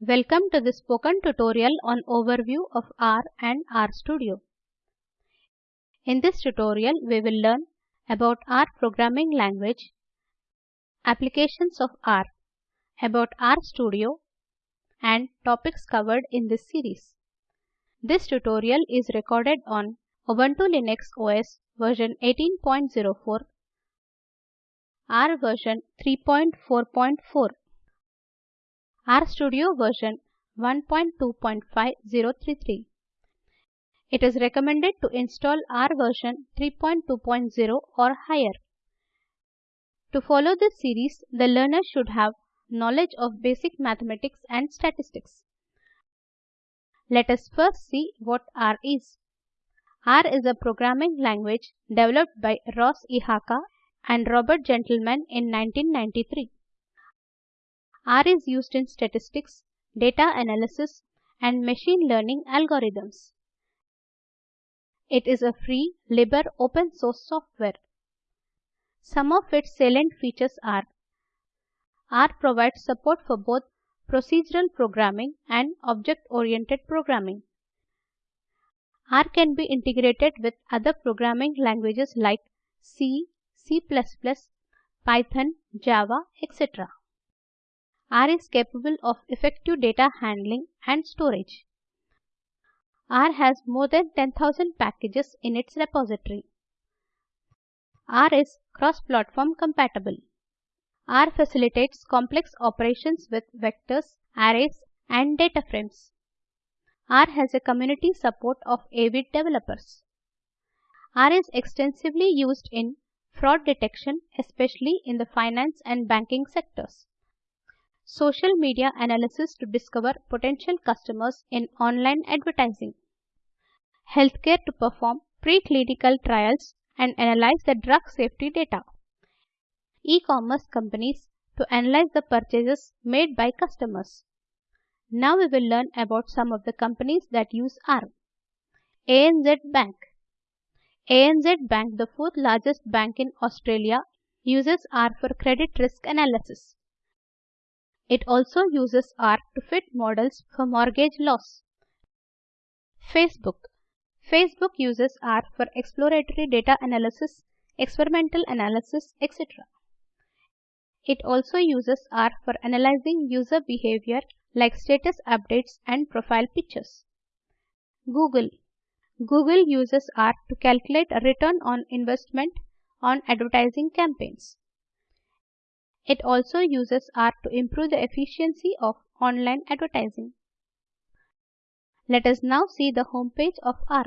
Welcome to the spoken tutorial on overview of R and RStudio. In this tutorial, we will learn about R programming language, applications of R, about RStudio, and topics covered in this series. This tutorial is recorded on Ubuntu Linux OS version 18.04, R version 3.4.4 RStudio version 1.2.5033. It is recommended to install R version 3.2.0 or higher. To follow this series, the learner should have knowledge of basic mathematics and statistics. Let us first see what R is. R is a programming language developed by Ross Ihaka and Robert Gentleman in 1993. R is used in statistics, data analysis, and machine learning algorithms. It is a free, libre open source software. Some of its salient features are R provides support for both procedural programming and object-oriented programming. R can be integrated with other programming languages like C, C++, Python, Java, etc. R is capable of effective data handling and storage. R has more than 10,000 packages in its repository. R is cross-platform compatible. R facilitates complex operations with vectors, arrays, and data frames. R has a community support of avid developers. R is extensively used in fraud detection, especially in the finance and banking sectors social media analysis to discover potential customers in online advertising, healthcare to perform preclinical trials and analyze the drug safety data, e-commerce companies to analyze the purchases made by customers. Now we will learn about some of the companies that use R. ANZ Bank ANZ Bank, the fourth largest bank in Australia, uses R for credit risk analysis. It also uses R to fit models for mortgage loss. Facebook Facebook uses R for exploratory data analysis, experimental analysis, etc. It also uses R for analyzing user behavior like status updates and profile pictures. Google Google uses R to calculate a return on investment on advertising campaigns. It also uses R to improve the efficiency of online advertising. Let us now see the homepage of R.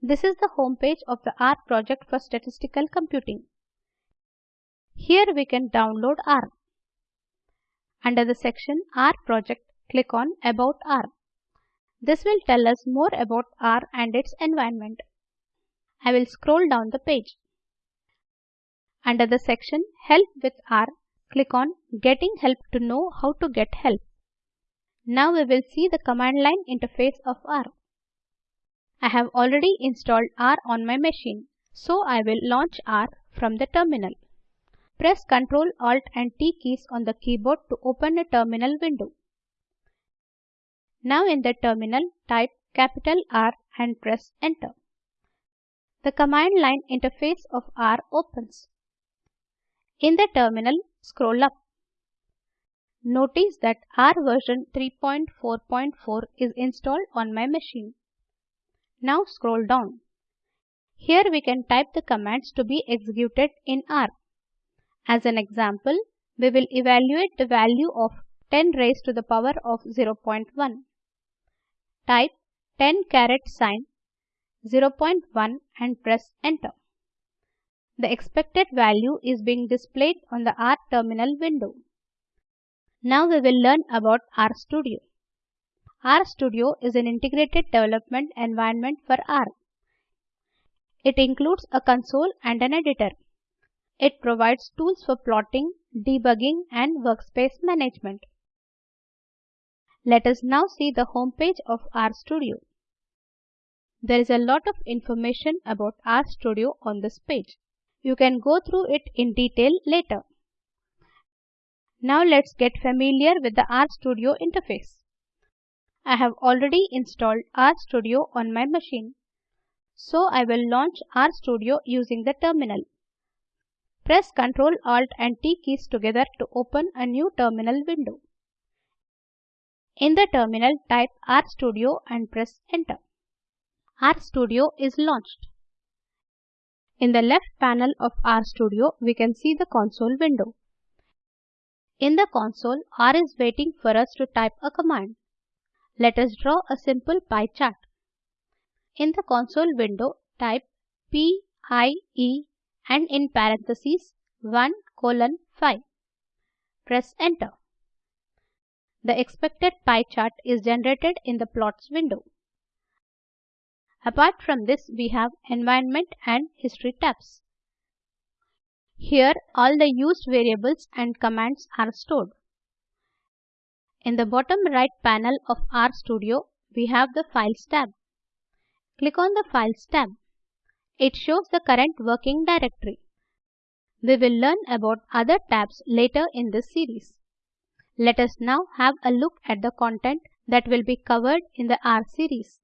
This is the homepage of the R project for statistical computing. Here we can download R. Under the section R project, click on About R. This will tell us more about R and its environment. I will scroll down the page. Under the section Help with R, click on Getting Help to know how to get help. Now we will see the command line interface of R. I have already installed R on my machine, so I will launch R from the terminal. Press Ctrl Alt and T keys on the keyboard to open a terminal window. Now in the terminal type capital R and press enter. The command line interface of R opens. In the terminal, scroll up. Notice that R version 3.4.4 is installed on my machine. Now scroll down. Here we can type the commands to be executed in R. As an example, we will evaluate the value of 10 raised to the power of 0.1. Type 10 caret sign 0.1 and press enter. The expected value is being displayed on the R terminal window. Now we will learn about RStudio. RStudio is an integrated development environment for R. It includes a console and an editor. It provides tools for plotting, debugging and workspace management. Let us now see the home page of RStudio. There is a lot of information about RStudio on this page. You can go through it in detail later. Now let's get familiar with the RStudio interface. I have already installed RStudio on my machine. So I will launch RStudio using the terminal. Press Ctrl Alt and T keys together to open a new terminal window. In the terminal type RStudio and press enter. RStudio is launched. In the left panel of RStudio we can see the console window. In the console R is waiting for us to type a command. Let us draw a simple pie chart. In the console window type PIE and in parentheses 1 colon 5. Press enter. The expected pie chart is generated in the plots window. Apart from this we have environment and history tabs. Here all the used variables and commands are stored. In the bottom right panel of RStudio we have the Files tab. Click on the Files tab. It shows the current working directory. We will learn about other tabs later in this series. Let us now have a look at the content that will be covered in the R series.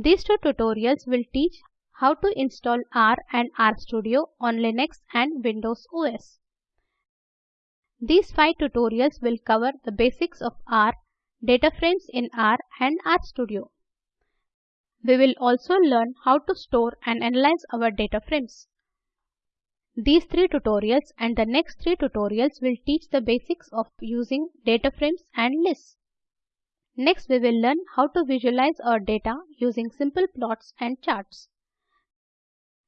These two tutorials will teach how to install R and RStudio on Linux and Windows OS. These five tutorials will cover the basics of R, data frames in R and RStudio. We will also learn how to store and analyze our data frames. These three tutorials and the next three tutorials will teach the basics of using data frames and lists. Next we will learn how to visualize our data using simple plots and charts.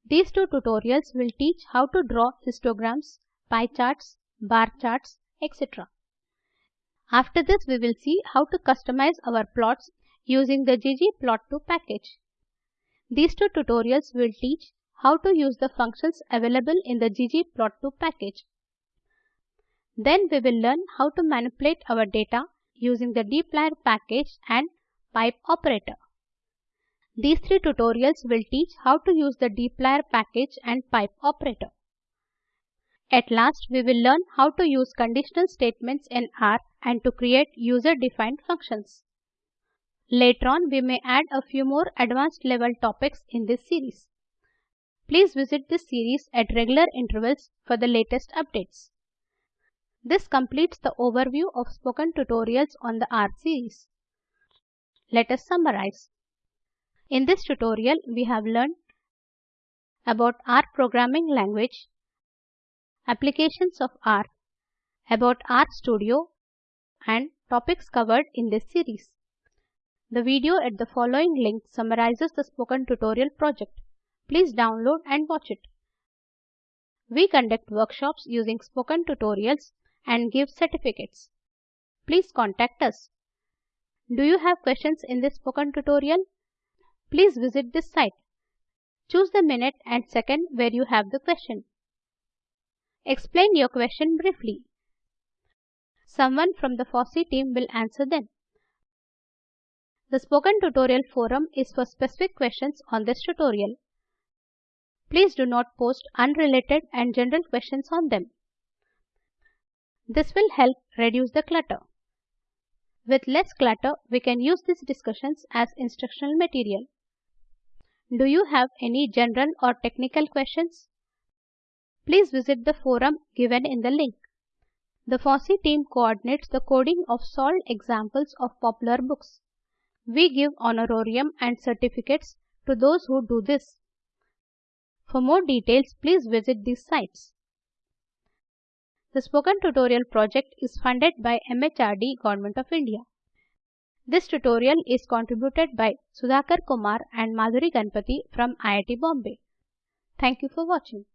These two tutorials will teach how to draw histograms, pie charts, bar charts, etc. After this we will see how to customize our plots using the ggplot2 package. These two tutorials will teach how to use the functions available in the ggplot2 package. Then we will learn how to manipulate our data using the dplyr package and pipe operator. These three tutorials will teach how to use the dplyr package and pipe operator. At last, we will learn how to use conditional statements in R and to create user-defined functions. Later on, we may add a few more advanced level topics in this series. Please visit this series at regular intervals for the latest updates. This completes the overview of spoken tutorials on the R series. Let us summarize. In this tutorial, we have learned about R programming language, applications of R, about R Studio, and topics covered in this series. The video at the following link summarizes the spoken tutorial project. Please download and watch it. We conduct workshops using spoken tutorials and give certificates. Please contact us. Do you have questions in this spoken tutorial? Please visit this site. Choose the minute and second where you have the question. Explain your question briefly. Someone from the FOSSEE team will answer them. The Spoken Tutorial forum is for specific questions on this tutorial. Please do not post unrelated and general questions on them. This will help reduce the clutter. With less clutter, we can use these discussions as instructional material. Do you have any general or technical questions? Please visit the forum given in the link. The FOSSEE team coordinates the coding of solved examples of popular books. We give honorarium and certificates to those who do this. For more details, please visit these sites. The Spoken Tutorial project is funded by MHRD Government of India. This tutorial is contributed by Sudhakar Kumar and Madhuri Ganpati from IIT Bombay. Thank you for watching.